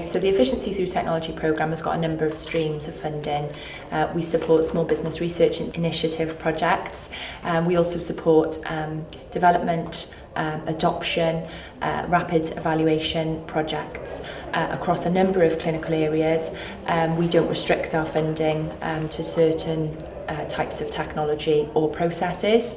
So the Efficiency Through Technology programme has got a number of streams of funding. Uh, we support small business research initiative projects. Um, we also support um, development um, adoption, uh, rapid evaluation projects uh, across a number of clinical areas. Um, we don't restrict our funding um, to certain uh, types of technology or processes.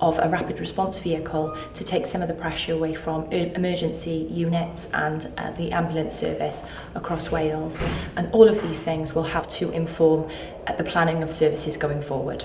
of a rapid response vehicle to take some of the pressure away from e-, emergency units and uh, the ambulance service across Wales. And all of these things will help to inform uh, the planning of services going forward.